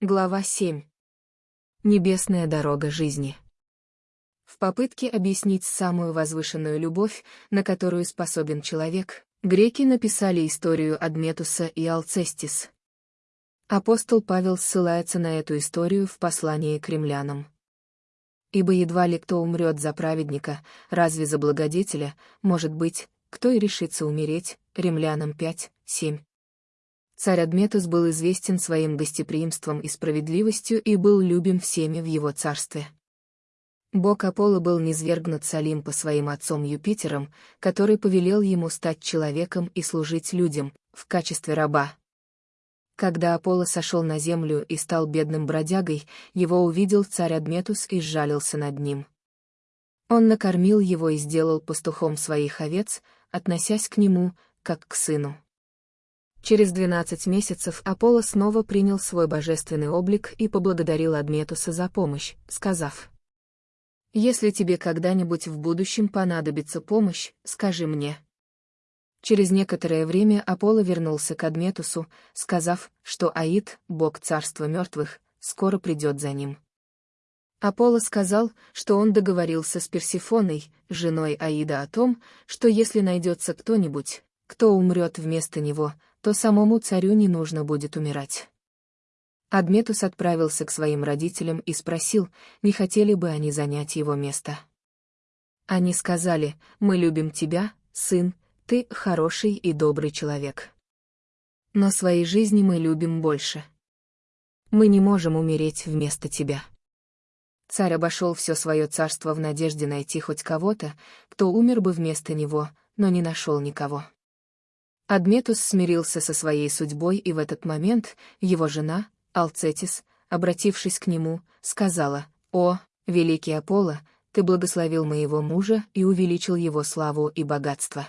Глава 7. Небесная дорога жизни. В попытке объяснить самую возвышенную любовь, на которую способен человек, греки написали историю Адметуса и Алцестис. Апостол Павел ссылается на эту историю в послании к римлянам. Ибо едва ли кто умрет за праведника, разве за благодетеля, может быть, кто и решится умереть, римлянам 5, 7. Царь Адметус был известен своим гостеприимством и справедливостью и был любим всеми в его царстве. Бог Аполло был низвергнут с Олимпа своим отцом Юпитером, который повелел ему стать человеком и служить людям, в качестве раба. Когда Аполло сошел на землю и стал бедным бродягой, его увидел царь Адметус и сжалился над ним. Он накормил его и сделал пастухом своих овец, относясь к нему, как к сыну. Через 12 месяцев Аполло снова принял свой божественный облик и поблагодарил Адметуса за помощь, сказав, «Если тебе когда-нибудь в будущем понадобится помощь, скажи мне». Через некоторое время Аполло вернулся к Адметусу, сказав, что Аид, бог царства мертвых, скоро придет за ним. Аполло сказал, что он договорился с Персифоной, женой Аида о том, что если найдется кто-нибудь, кто умрет вместо него, то самому царю не нужно будет умирать. Адметус отправился к своим родителям и спросил, не хотели бы они занять его место. Они сказали, мы любим тебя, сын, ты хороший и добрый человек. Но своей жизни мы любим больше. Мы не можем умереть вместо тебя. Царь обошел все свое царство в надежде найти хоть кого-то, кто умер бы вместо него, но не нашел никого. Адметус смирился со своей судьбой, и в этот момент его жена, Алцетис, обратившись к нему, сказала, «О, великий Аполло, ты благословил моего мужа и увеличил его славу и богатство».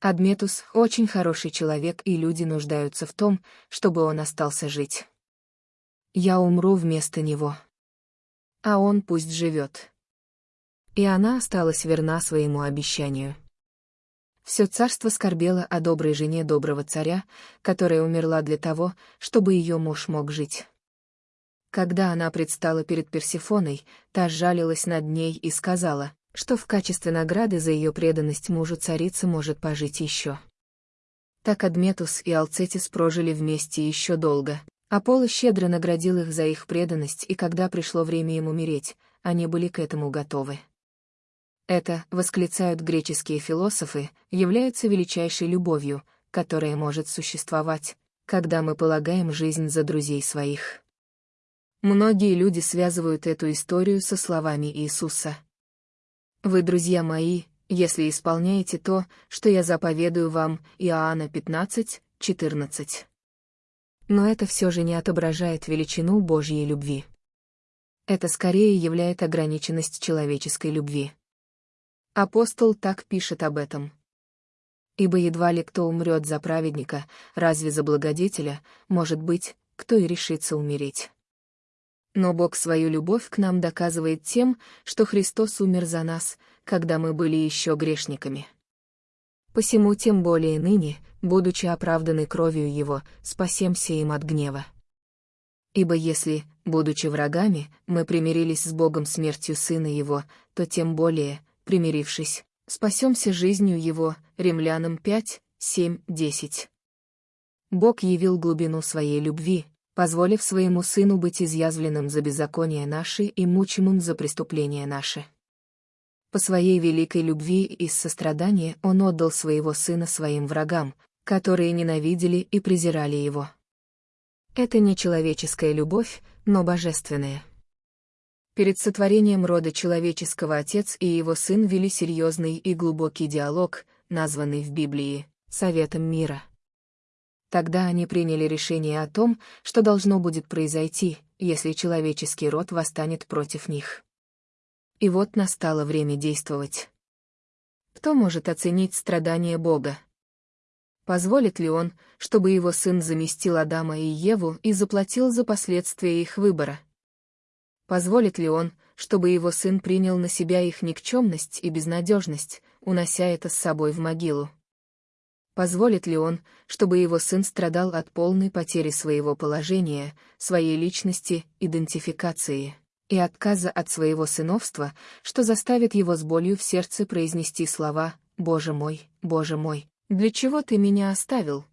Адметус — очень хороший человек, и люди нуждаются в том, чтобы он остался жить. Я умру вместо него. А он пусть живет. И она осталась верна своему обещанию. Все царство скорбело о доброй жене доброго царя, которая умерла для того, чтобы ее муж мог жить. Когда она предстала перед Персифоной, та жалилась над ней и сказала, что в качестве награды за ее преданность мужу царица может пожить еще. Так Адметус и Алцетис прожили вместе еще долго. Аполло щедро наградил их за их преданность, и когда пришло время им умереть, они были к этому готовы. Это, восклицают греческие философы, является величайшей любовью, которая может существовать, когда мы полагаем жизнь за друзей своих. Многие люди связывают эту историю со словами Иисуса. «Вы, друзья мои, если исполняете то, что я заповедую вам, Иоанна 15, 14. Но это все же не отображает величину Божьей любви. Это скорее являет ограниченность человеческой любви. Апостол так пишет об этом. Ибо едва ли кто умрет за праведника, разве за благодетеля, может быть, кто и решится умереть. Но Бог свою любовь к нам доказывает тем, что Христос умер за нас, когда мы были еще грешниками. Посему тем более ныне, будучи оправданы кровью Его, спасемся им от гнева. Ибо если, будучи врагами, мы примирились с Богом смертью Сына Его, то тем более, примирившись, спасемся жизнью его, римлянам 5, 7, 10. Бог явил глубину своей любви, позволив своему сыну быть изъязвленным за беззаконие наши и мучимым за преступления наши. По своей великой любви и сострадания он отдал своего сына своим врагам, которые ненавидели и презирали его. Это не человеческая любовь, но божественная. Перед сотворением рода человеческого отец и его сын вели серьезный и глубокий диалог, названный в Библии «Советом мира». Тогда они приняли решение о том, что должно будет произойти, если человеческий род восстанет против них. И вот настало время действовать. Кто может оценить страдания Бога? Позволит ли он, чтобы его сын заместил Адама и Еву и заплатил за последствия их выбора? Позволит ли он, чтобы его сын принял на себя их никчемность и безнадежность, унося это с собой в могилу? Позволит ли он, чтобы его сын страдал от полной потери своего положения, своей личности, идентификации и отказа от своего сыновства, что заставит его с болью в сердце произнести слова «Боже мой, Боже мой, для чего ты меня оставил?»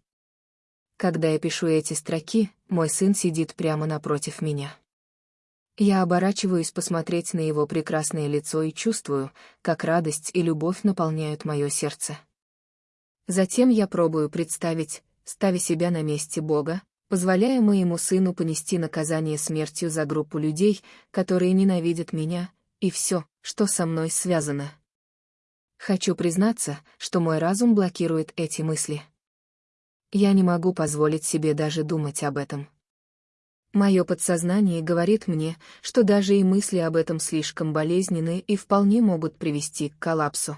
Когда я пишу эти строки, мой сын сидит прямо напротив меня. Я оборачиваюсь посмотреть на его прекрасное лицо и чувствую, как радость и любовь наполняют мое сердце. Затем я пробую представить, ставя себя на месте Бога, позволяя моему сыну понести наказание смертью за группу людей, которые ненавидят меня, и все, что со мной связано. Хочу признаться, что мой разум блокирует эти мысли. Я не могу позволить себе даже думать об этом. Мое подсознание говорит мне, что даже и мысли об этом слишком болезненны и вполне могут привести к коллапсу.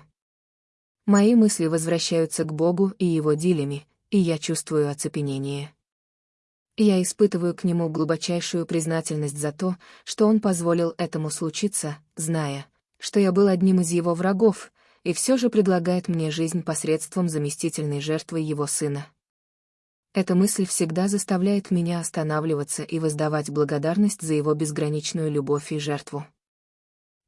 Мои мысли возвращаются к Богу и Его дилями, и я чувствую оцепенение. Я испытываю к Нему глубочайшую признательность за то, что Он позволил этому случиться, зная, что я был одним из Его врагов, и все же предлагает мне жизнь посредством заместительной жертвы Его Сына. Эта мысль всегда заставляет меня останавливаться и воздавать благодарность за Его безграничную любовь и жертву.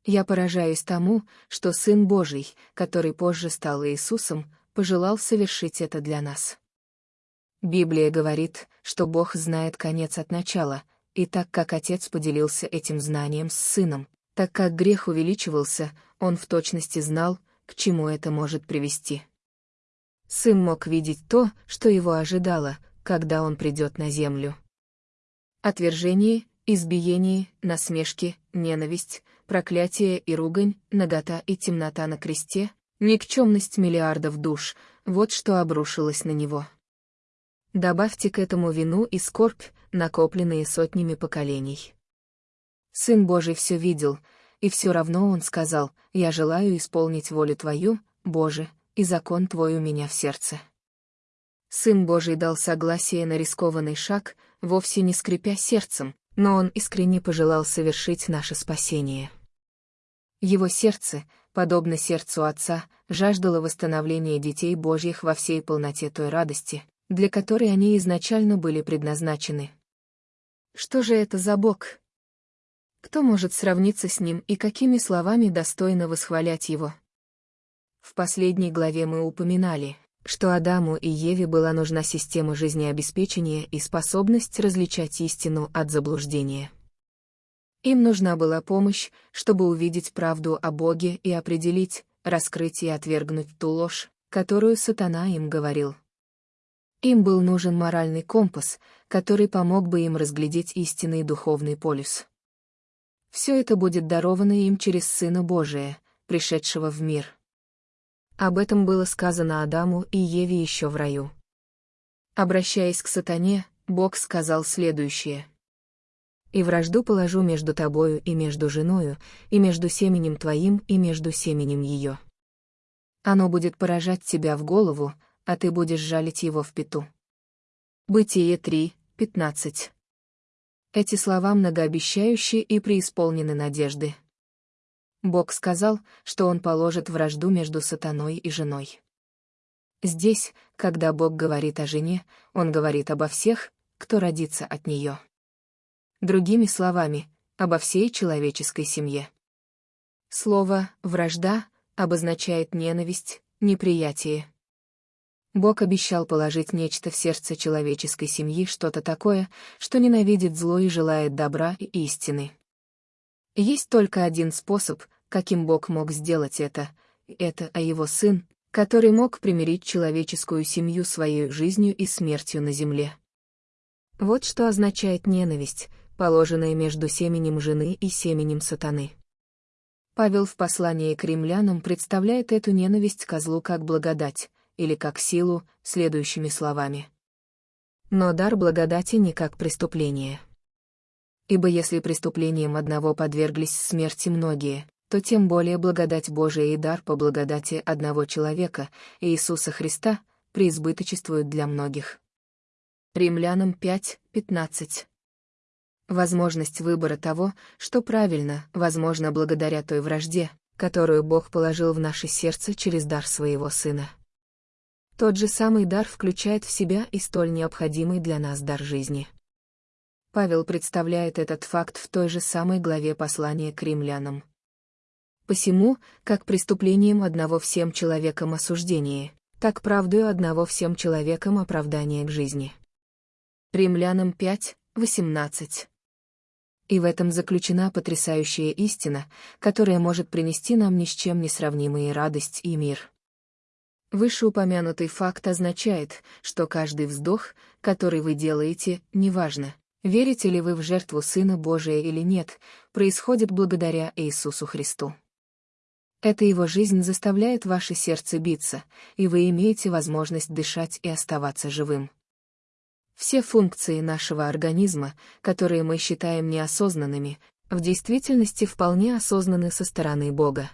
Я поражаюсь тому, что Сын Божий, который позже стал Иисусом, пожелал совершить это для нас. Библия говорит, что Бог знает конец от начала, и так как Отец поделился этим знанием с Сыном, так как грех увеличивался, Он в точности знал, к чему это может привести. Сын мог видеть то, что его ожидало, когда он придет на землю. Отвержение, избиение, насмешки, ненависть, проклятие и ругань, нагота и темнота на кресте, никчемность миллиардов душ — вот что обрушилось на него. Добавьте к этому вину и скорбь, накопленные сотнями поколений. Сын Божий все видел, и все равно он сказал, «Я желаю исполнить волю Твою, Боже, и закон Твой у меня в сердце». Сын Божий дал согласие на рискованный шаг, вовсе не скрипя сердцем, но он искренне пожелал совершить наше спасение. Его сердце, подобно сердцу Отца, жаждало восстановления детей Божьих во всей полноте той радости, для которой они изначально были предназначены. Что же это за Бог? Кто может сравниться с Ним и какими словами достойно восхвалять Его? В последней главе мы упоминали, что Адаму и Еве была нужна система жизнеобеспечения и способность различать истину от заблуждения. Им нужна была помощь, чтобы увидеть правду о Боге и определить, раскрыть и отвергнуть ту ложь, которую сатана им говорил. Им был нужен моральный компас, который помог бы им разглядеть истинный духовный полюс. Все это будет даровано им через Сына Божия, пришедшего в мир. Об этом было сказано Адаму и Еве еще в раю. Обращаясь к сатане, Бог сказал следующее. «И вражду положу между тобою и между женою, и между семенем твоим и между семенем ее. Оно будет поражать тебя в голову, а ты будешь жалить его в пету». Бытие 3, 15. Эти слова многообещающие и преисполнены надежды. Бог сказал, что он положит вражду между сатаной и женой. Здесь, когда Бог говорит о жене, он говорит обо всех, кто родится от нее. Другими словами, обо всей человеческой семье. Слово «вражда» обозначает ненависть, неприятие. Бог обещал положить нечто в сердце человеческой семьи, что-то такое, что ненавидит зло и желает добра и истины. Есть только один способ, каким Бог мог сделать это, это а его сын, который мог примирить человеческую семью своей жизнью и смертью на земле. Вот что означает ненависть, положенная между семенем жены и семенем сатаны. Павел в послании к римлянам представляет эту ненависть козлу как благодать, или как силу, следующими словами. Но дар благодати не как преступление. Ибо если преступлением одного подверглись смерти многие, то тем более благодать Божия и дар по благодати одного человека, Иисуса Христа, преизбыточествуют для многих. Римлянам 5, 15. Возможность выбора того, что правильно, возможно благодаря той вражде, которую Бог положил в наше сердце через дар своего Сына. Тот же самый дар включает в себя и столь необходимый для нас дар жизни. Павел представляет этот факт в той же самой главе послания к римлянам. Посему, как преступлением одного всем человеком осуждение, так правдою одного всем человеком оправдание к жизни. Римлянам 5, 18. И в этом заключена потрясающая истина, которая может принести нам ни с чем не сравнимые радость и мир. Вышеупомянутый факт означает, что каждый вздох, который вы делаете, неважно, верите ли вы в жертву Сына Божия или нет, происходит благодаря Иисусу Христу. Эта его жизнь заставляет ваше сердце биться, и вы имеете возможность дышать и оставаться живым. Все функции нашего организма, которые мы считаем неосознанными, в действительности вполне осознаны со стороны Бога.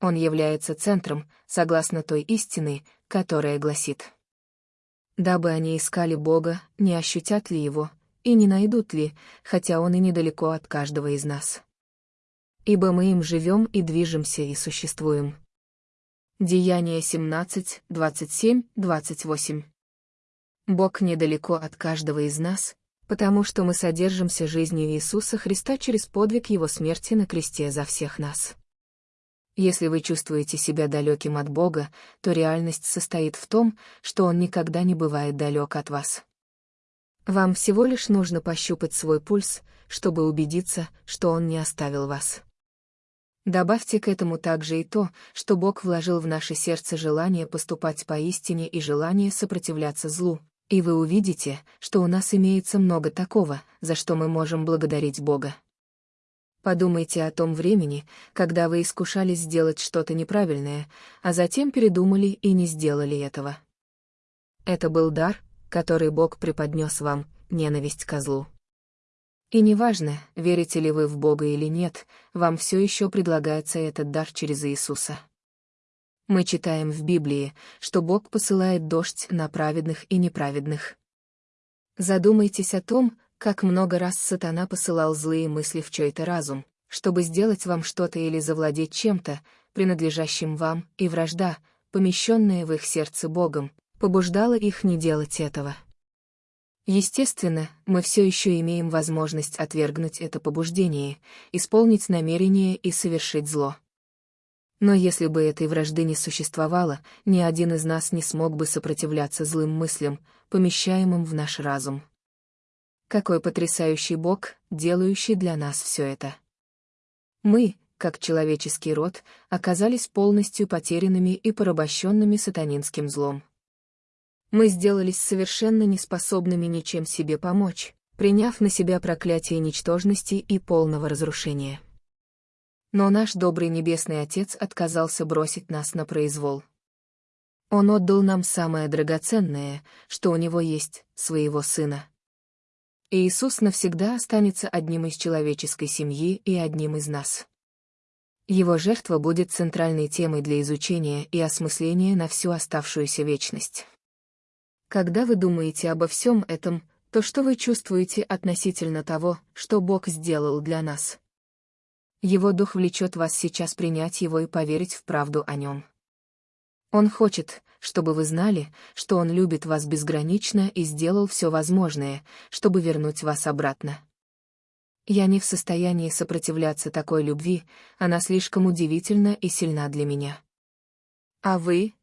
Он является центром, согласно той истины, которая гласит. Дабы они искали Бога, не ощутят ли Его, и не найдут ли, хотя Он и недалеко от каждого из нас. Ибо мы им живем и движемся и существуем. Деяние 17, 27, 28. Бог недалеко от каждого из нас, потому что мы содержимся жизнью Иисуса Христа через подвиг Его смерти на кресте за всех нас. Если вы чувствуете себя далеким от Бога, то реальность состоит в том, что Он никогда не бывает далек от вас. Вам всего лишь нужно пощупать свой пульс, чтобы убедиться, что Он не оставил вас. Добавьте к этому также и то, что Бог вложил в наше сердце желание поступать поистине и желание сопротивляться злу, и вы увидите, что у нас имеется много такого, за что мы можем благодарить Бога. Подумайте о том времени, когда вы искушались сделать что-то неправильное, а затем передумали и не сделали этого. Это был дар, который Бог преподнес вам, ненависть козлу. И неважно, верите ли вы в Бога или нет, вам все еще предлагается этот дар через Иисуса. Мы читаем в Библии, что Бог посылает дождь на праведных и неправедных. Задумайтесь о том, как много раз сатана посылал злые мысли в чей-то разум, чтобы сделать вам что-то или завладеть чем-то, принадлежащим вам, и вражда, помещенная в их сердце Богом, побуждала их не делать этого. Естественно, мы все еще имеем возможность отвергнуть это побуждение, исполнить намерение и совершить зло. Но если бы этой вражды не существовало, ни один из нас не смог бы сопротивляться злым мыслям, помещаемым в наш разум. Какой потрясающий Бог, делающий для нас все это. Мы, как человеческий род, оказались полностью потерянными и порабощенными сатанинским злом. Мы сделались совершенно неспособными ничем себе помочь, приняв на себя проклятие ничтожности и полного разрушения. Но наш добрый Небесный Отец отказался бросить нас на произвол. Он отдал нам самое драгоценное, что у него есть, своего Сына. Иисус навсегда останется одним из человеческой семьи и одним из нас. Его жертва будет центральной темой для изучения и осмысления на всю оставшуюся вечность. Когда вы думаете обо всем этом, то что вы чувствуете относительно того, что Бог сделал для нас? Его Дух влечет вас сейчас принять Его и поверить в правду о Нем. Он хочет, чтобы вы знали, что Он любит вас безгранично и сделал все возможное, чтобы вернуть вас обратно. Я не в состоянии сопротивляться такой любви, она слишком удивительна и сильна для меня. А вы,